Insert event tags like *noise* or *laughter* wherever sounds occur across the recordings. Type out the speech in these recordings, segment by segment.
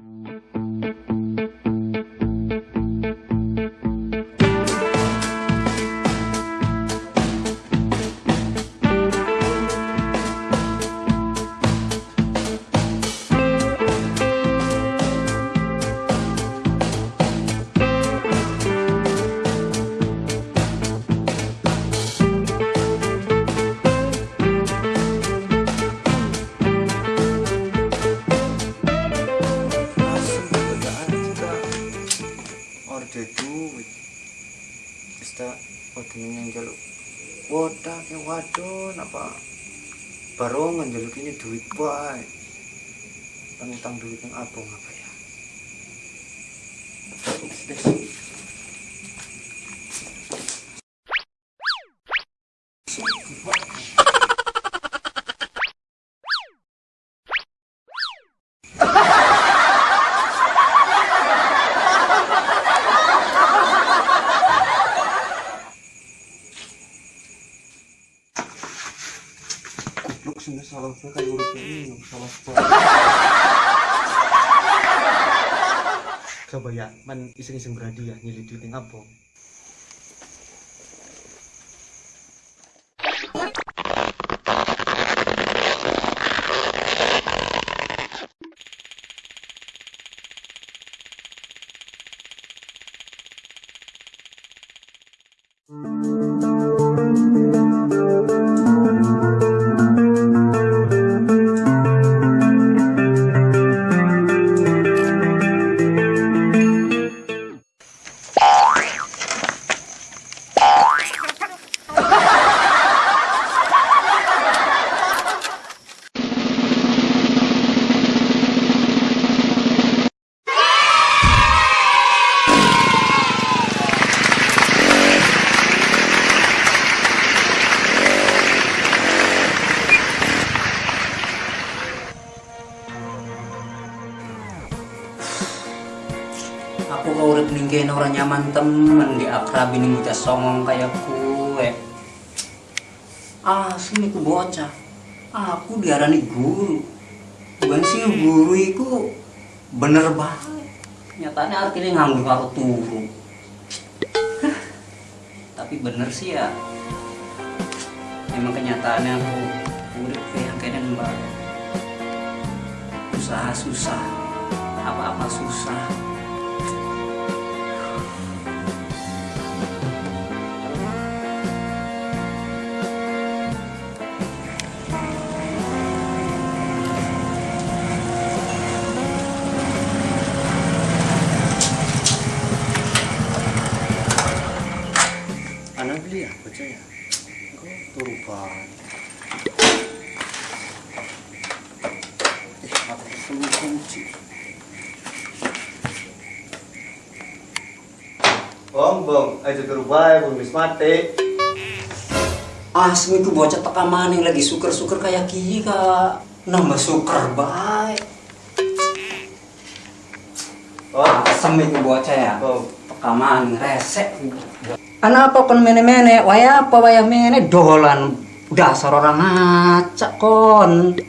Mm-hmm. duit, kita wadon yang jaluk wadah ke wadon apa barongan jaluk ini duit baik kan utang duit yang abang apa ya? Thank you. Salah gue kayak urutnya ini salah. Coba ya, man iseng-iseng beradi ya nyeli duit ninggain orang nyaman temen di akrab ini muda songong kayak kue. Ah sini ku bocah. Aku diarani guru. Bukan sih guru itu bener banget. Nyatanya artinya nganggur karo turu. Tapi bener sih ya. Emang kenyataannya aku urip kayak kenen mbak usaha susah. Apa-apa susah Beli apa aja ya? Kok turu banget. Eh, aku perlu kunci. Bong, bong, aja turu bae, bong wis mati. Asmi ku bocah teka maning lagi suker-suker kayak gini kak Nambah suker baik Oh, Asem itu bocah ya bong. Teka maning resek Anak kon mene-mene? Waya apa waya mene? Dolan Dasar orang ngacak kon.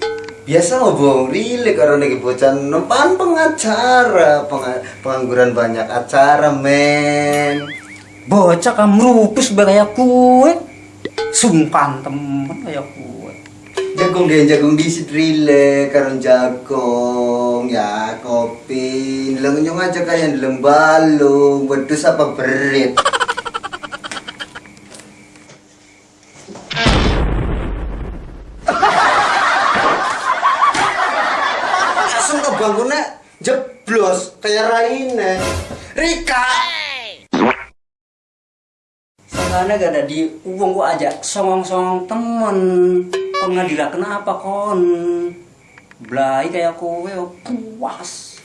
Biasa lo bong, rilik orang lagi bocah. Nempan pengacara, Penga- pengangguran banyak acara men. Bocah kamu rupus kayak kue. Sumpan temen kayak kue Jagung deh, jagung disit rile, karena jagung, ya kopi, nyong aja kayak ndeleng balung, wedus apa berit. Langsung ke bangunnya jeblos kayak Raine. Rika. Sangkanya gak ada di uang gua aja songong-songong temen Kon ngadila kenapa kon? Belai kayak kowe oh, puas.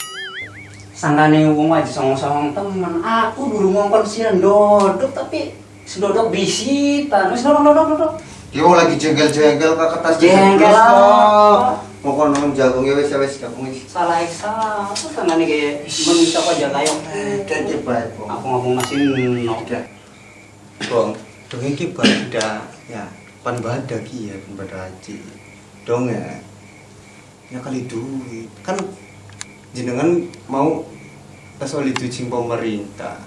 Sangkanya uang aja songong-songong temen Aku dulu ngongkon sian dodok tapi sedodok bisitan. Wis dodok dodok dodok Yo lagi jengkel-jengkel ke kertas Jengkel apa? Mau kono jagungnya wes ya wes jagung wes. Salah salah. Sangkanya kayak manusia kok aja kayak Jadi baik, Bong. Aku ngomong masih nol Udah. Bong, dong iki bada ya, pan bada ki ya, pan bada haji. Dong ya. Ya kali duit. Kan jenengan mau oli duit pemerintah.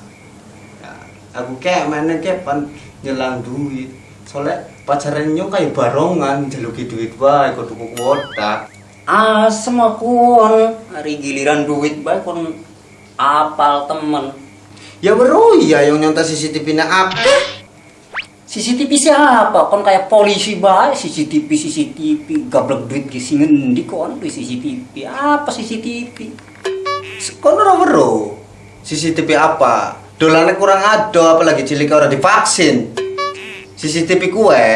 Ya, aku kayak mana kayak pan nyelang duit. Soalnya pacaran nyong kayak barongan jeluki duit wae kok tuku kuota. Asem kon hari giliran duit baik kon apal temen Ya bro, ya yang nyontas CCTV na apa? CCTV siapa? Kon kayak polisi baik CCTV CCTV gablek duit gisi ngendi kon di CCTV apa CCTV? Kono ora. CCTV apa? dolane kurang ado apalagi cilik ora divaksin CCTV kue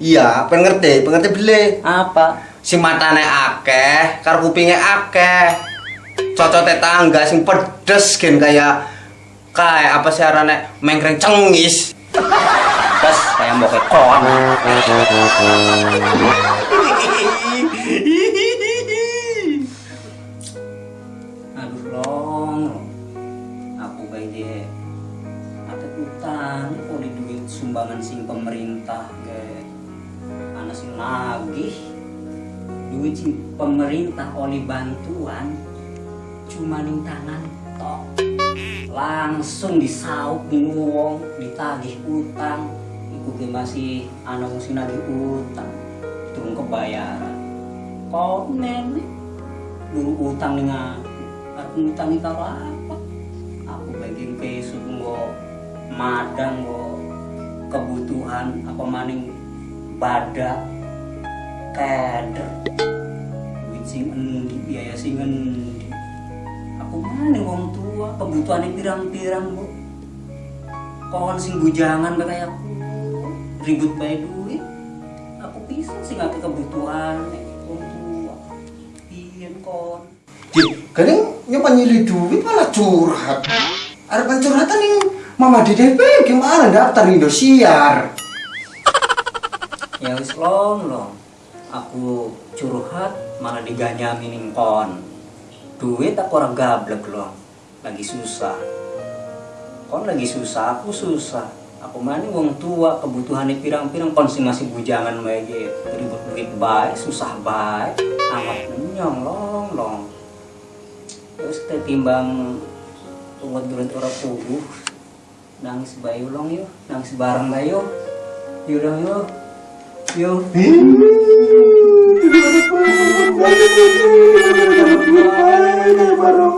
iya pengen ngerti pengen ngerti beli Apa? sing matane akeh karo kupinge akeh cocote tangga sing pedes gen kayak kayak apa sih arane mengkreng cengis *laughs* Terus kayak mau ke kon. Aduh long, sumbangan sing pemerintah ke anak nagih. Duit sing pemerintah oleh bantuan cuma tangan tok. Langsung disauk di wong ditagih utang ge masih anak wong sing nagih utang turun kebayaran. Kok nenek? Dulu utang ning aku utang ning karo apa? Aku bagian kesuk nggo madang nggo kebutuhan apa maning badak keder. Duit sing endi biaya sing endi? Aku mana wong tua kebutuhannya pirang-pirang bu. Kawan sing bujangan kayak aku ribut bae duit. Aku bisa sih nggak kebutuhan wong tua iya kon. Kadang nyoba nyili duit malah curhat. Ada pencurhatan yang mama DDP gimana? Daftar Indosiar. Ya wis long long. Aku curhat malah diganyamin kon. Duit aku orang gablek loh lagi susah. Kon lagi susah aku susah aku mana wong tua kebutuhannya pirang-pirang kon sing masih bujangan bae gitu ribut duit baik susah baik amat nyong long long terus kita timbang ungut duit orang puguh nangis bayu long yuk nangis bareng bayu yuk dong yuk yuk Baru